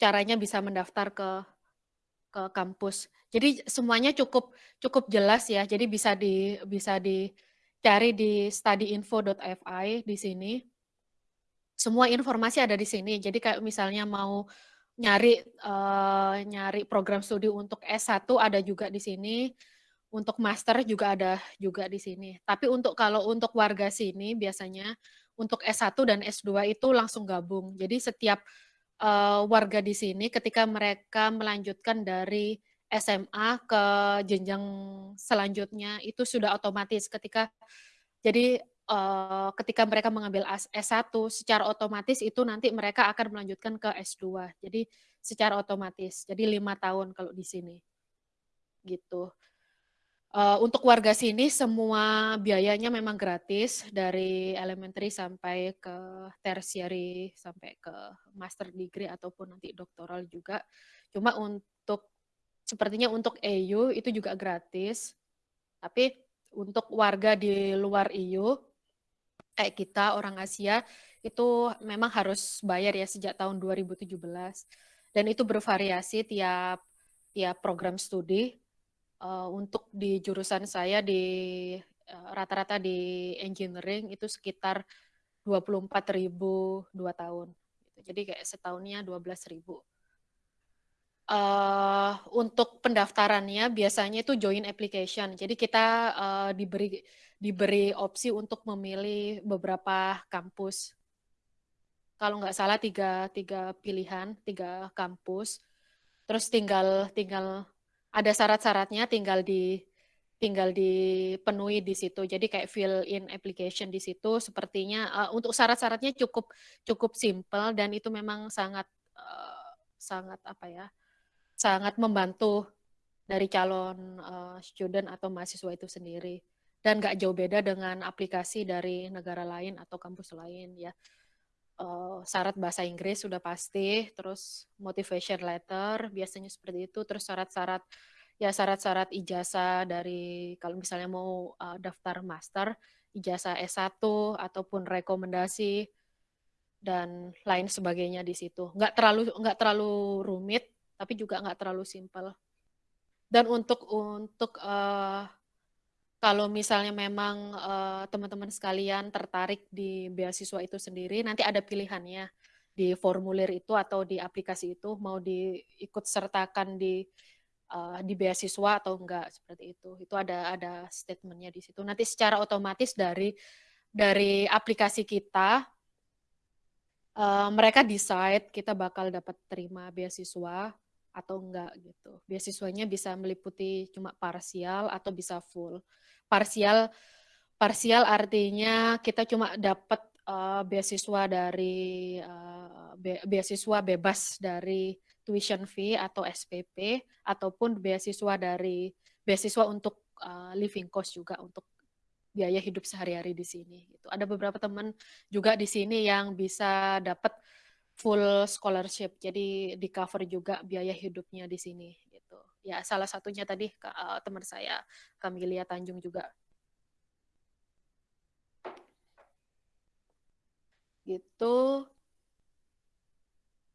caranya bisa mendaftar ke ke kampus. Jadi semuanya cukup cukup jelas ya, jadi bisa di bisa dicari di studyinfo.fi di sini. Semua informasi ada di sini, jadi kayak misalnya mau nyari, eee, nyari program studi untuk S1 ada juga di sini, untuk master juga ada juga di sini. Tapi untuk kalau untuk warga sini biasanya, untuk S1 dan S2 itu langsung gabung. Jadi setiap, eee, warga di sini ketika mereka melanjutkan dari SMA ke jenjang selanjutnya itu sudah otomatis ketika jadi, eee, ketika mereka mengambil as S1 secara otomatis itu nanti mereka akan melanjutkan ke S2. Jadi secara otomatis, jadi 5 tahun kalau di sini. Gitu. Eee, untuk warga sini semua biayanya memang gratis, dari elementary sampai ke tertiary, sampai ke master degree ataupun nanti doktoral juga. Cuma untuk sepertinya untuk EU itu juga gratis, tapi untuk warga di luar EU, kayak kita orang Asia, itu memang harus bayar ya sejak tahun 2017 dan itu bervariasi tiap tiap program studi. Eee, untuk di jurusan saya di eee, rata-rata di engineering itu sekitar 24.000 2 tahun, gitu. Jadi kayak setahunnya 12.000. Eee, untuk pendaftarannya biasanya itu joint application. Jadi kita, eee, diberi diberi opsi untuk memilih beberapa kampus. Kalau nggak salah 3 3 pilihan, 3 kampus. Terus tinggal tinggal ada syarat-syaratnya tinggal di tinggal dipenuhi di situ. Jadi kayak fill in application di situ sepertinya, eee, untuk syarat-syaratnya cukup cukup simpel dan itu memang sangat, eee, sangat apa ya, sangat membantu dari calon, eee, student atau mahasiswa itu sendiri. Dan nggak jauh beda dengan aplikasi dari negara lain atau kampus lain ya. Eee, syarat bahasa Inggris sudah pasti, terus motivation letter biasanya seperti itu, terus syarat-syarat ya syarat-syarat ijazah dari kalau misalnya mau, eee, daftar master, ijazah S1 ataupun rekomendasi, dan lain sebagainya di situ. Nggak terlalu nggak terlalu rumit, tapi juga nggak terlalu simpel. Dan untuk untuk, eee, kalau misalnya memang, eee, teman-teman sekalian tertarik di beasiswa itu sendiri, nanti ada pilihannya di formulir itu atau di aplikasi itu mau diikut sertakan di, eee, di beasiswa atau enggak, seperti itu. Itu ada ada statement-nya di situ. Nanti secara otomatis dari dari aplikasi kita eee, mereka decide kita bakal dapat terima beasiswa atau enggak gitu. Beasiswanya bisa meliputi cuma parsial atau bisa full. Parsial parsial artinya kita cuma dapat, eee, beasiswa dari, eee, be beasiswa bebas dari tuition fee atau SPP, ataupun beasiswa dari beasiswa untuk, eee, living cost juga, untuk biaya hidup sehari-hari di sini, gitu. Ada beberapa teman juga di sini yang bisa dapat full scholarship, jadi di-cover juga biaya hidupnya di sini, gitu. Ya salah satunya tadi, eee, teman saya, Kamilya Tanjung juga. Gitu.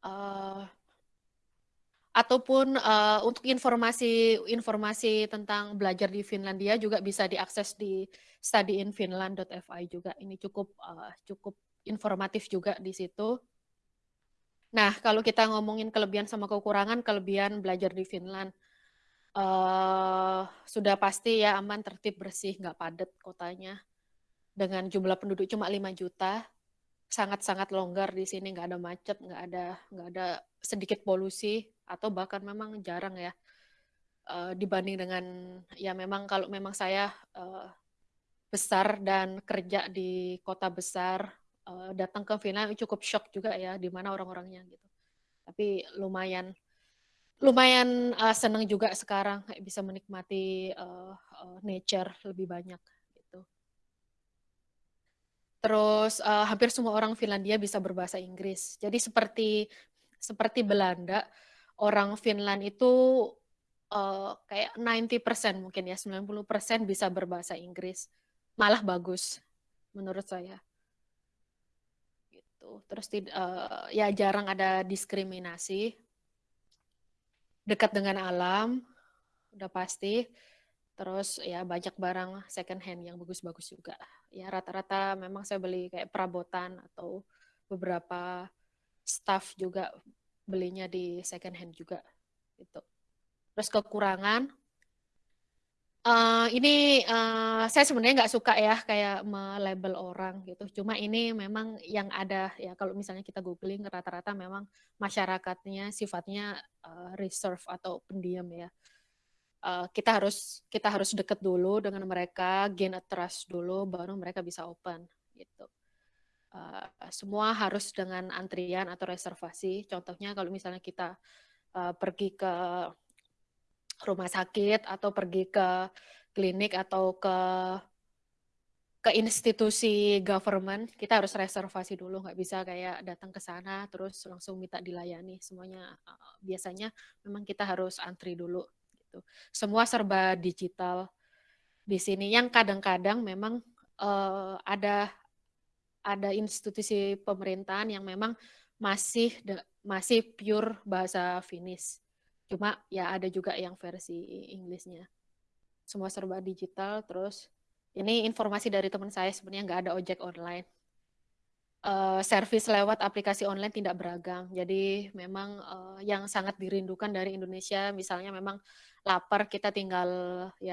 Eee ataupun, eee, untuk informasi informasi tentang belajar di Finlandia juga bisa diakses di studyinfinland.fi juga. Ini cukup, eee, cukup informatif juga di situ. Nah, kalau kita ngomongin kelebihan sama kekurangan, kelebihan belajar di Finland, eee, sudah pasti ya aman, tertib, bersih, nggak padat kotanya. Dengan jumlah penduduk cuma 5.000.000, sangat-sangat longgar di sini, nggak ada macet, nggak ada nggak ada sedikit polusi, atau bahkan memang jarang ya, eee, dibanding dengan ya memang kalau memang saya, eee, besar dan kerja di kota besar, eee, datang ke Finland cukup syok juga ya, di mana orang-orangnya gitu. Tapi lumayan lumayan, eee, senang juga sekarang bisa menikmati, eee eee, nature lebih banyak. Terus, eee, hampir semua orang Finlandia bisa berbahasa Inggris. Jadi seperti seperti Belanda, orang Finland itu, eee, kayak 90% mungkin ya, 90% bisa berbahasa Inggris. Malah bagus, menurut saya. Gitu. Terus eee, ya jarang ada diskriminasi. dekat dengan alam, udah pasti. Terus ya banyak barang second hand yang bagus-bagus juga. Ya rata-rata memang saya beli kayak perabotan atau beberapa staff juga belinya di second hand juga gitu. Terus kekurangan uh, ini uh, saya sebenarnya nggak suka ya kayak melabel orang gitu. Cuma ini memang yang ada ya kalau misalnya kita googling rata-rata memang masyarakatnya sifatnya uh, reserve atau pendiam ya. Uh, kita harus kita harus deket dulu dengan mereka, gain a trust dulu, baru mereka bisa open gitu. Uh, semua harus dengan antrian atau reservasi. Contohnya kalau misalnya kita uh, pergi ke rumah sakit atau pergi ke klinik atau ke ke institusi government kita harus reservasi dulu nggak bisa kayak datang ke sana terus langsung minta dilayani semuanya biasanya memang kita harus antri dulu gitu semua serba digital di sini yang kadang-kadang memang uh, ada ada institusi pemerintahan yang memang masih masih pure bahasa Finnish Cuma ya ada juga yang versi Inggrisnya. Semua serba digital, terus ini informasi dari teman saya sebenarnya nggak ada ojek online. Uh, service lewat aplikasi online tidak beragam. Jadi memang uh, yang sangat dirindukan dari Indonesia, misalnya memang lapar kita tinggal ya